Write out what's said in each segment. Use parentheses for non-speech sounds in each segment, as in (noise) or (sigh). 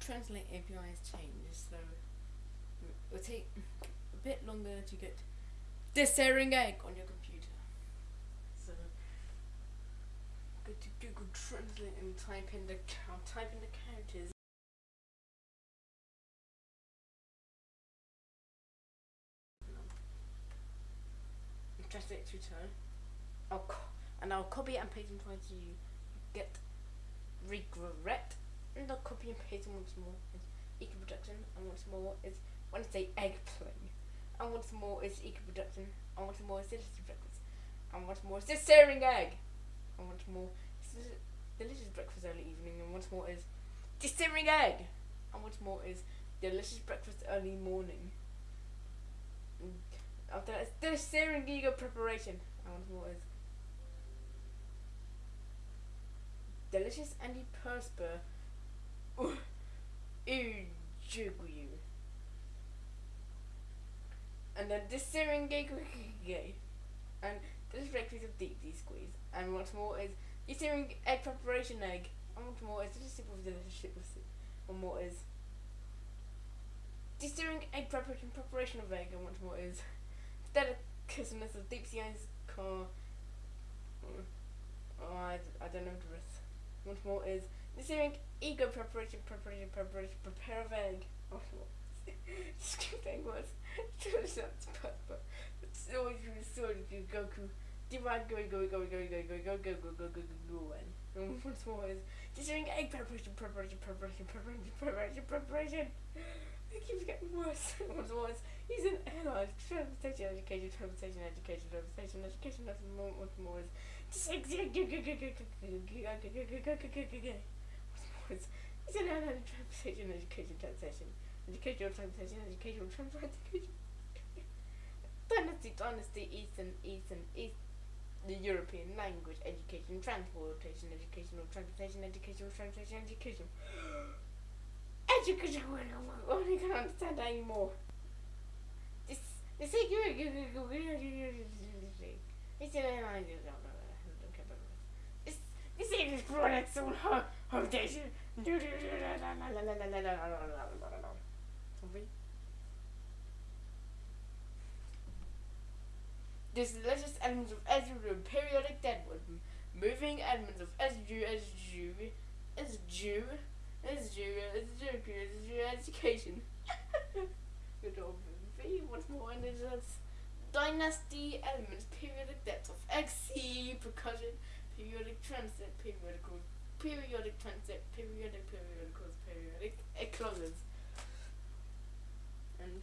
Translate API has changed, so it will take a bit longer to get this egg on your computer. So go to Google Translate and type in the type in the characters. Translate to turn. I'll and I'll copy and paste until you get regret. And I'll copy and paste once more is eco production, and once more is Wednesday egg play. And once more is eco production, and once more is delicious breakfast, and once more is the staring egg, and once more is delicious breakfast early evening, and once more is the staring egg, and once more is delicious breakfast early morning. And after that, it's the staring ego preparation, and once more is delicious antiperspirant. You. And then the syringe gay. And this breakfast of deep deep squeeze. And what's more is the syringe egg uh, preparation egg. And what's more is the sip of delicious shit with soup. One more is the syringe egg preparation preparation of egg. And once more is the delicateness of deep sea ice car. Oh, I, I don't know the rest. Once more is the syringe ego preparation preparation preparation prepare of egg. Oh, Script egg was turns out but so you so you Goku divide go go go go go go go go go go go go go and once more is syringe egg preparation preparation preparation preparation preparation preparation. It keeps getting worse. Once more is he's an airline transportation education transportation education transportation education nothing more once more is just backwards. He said, no, no, translation, education, translation, educational translation, educational translation. Dynasty, dynasty, Eastern, Eastern, East, the European language, education, transportation, educational transportation, educational transportation, education. Education, I'm only gonna understand that anymore. This, this is good. It's an English product so hard. This delicious elements of Ezra periodic deadwood, moving elements of Ezra as Jew, as Jew education. (laughs) Good old movie. What's more in it? Dynasty elements, periodic depth of XC, percussion, periodic transit, periodical, periodic transit, periodic, periodicals, periodic, ecloses. And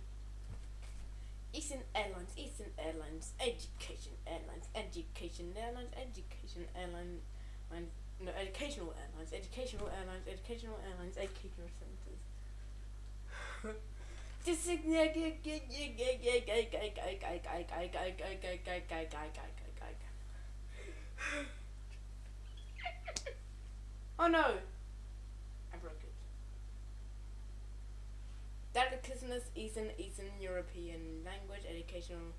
Eastern Airlines, Eastern Airlines, Education Airlines, Education Airlines, Education Airlines, no, Educational Airlines, Educational Airlines, Educational Airlines, Educational Centers. Is Oh no! I broke it. Delicateness, Eastern, Eastern European language, educational,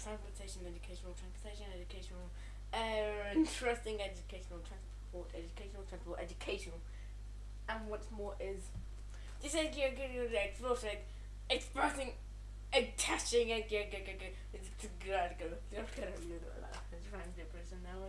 transportation, educational, transportation, educational, uh, interesting, educational, transport, educational, transport, educational. And what's more is, this is expressing, expressing, attaching, it's now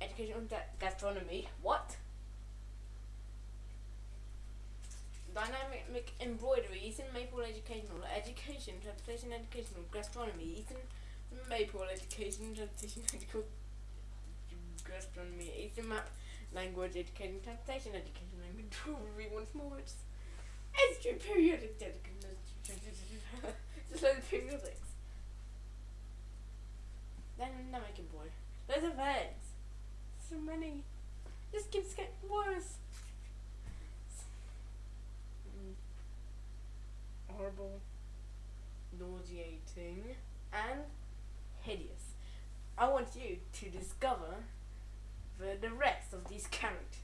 educational gastronomy. What? Dynamic embroidery, Eastern Maple Educational, Education, Transportation Educational, Gastronomy, Eastern Maple Education, Transportation (laughs) Educational, Gastronomy, Eastern Map Language Education, Transportation Education, Language (laughs) Jewelry once more. It's, it's periodic dedication. (laughs) Just like the periodics. Making boy. There's events so many. This keeps getting worse. Mm. Horrible, nauseating, and hideous. I want you to discover the, the rest of these characters,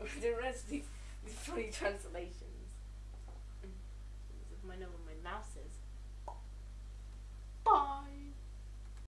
(laughs) the rest of these, these funny translations. Mm. My know where my mouse is.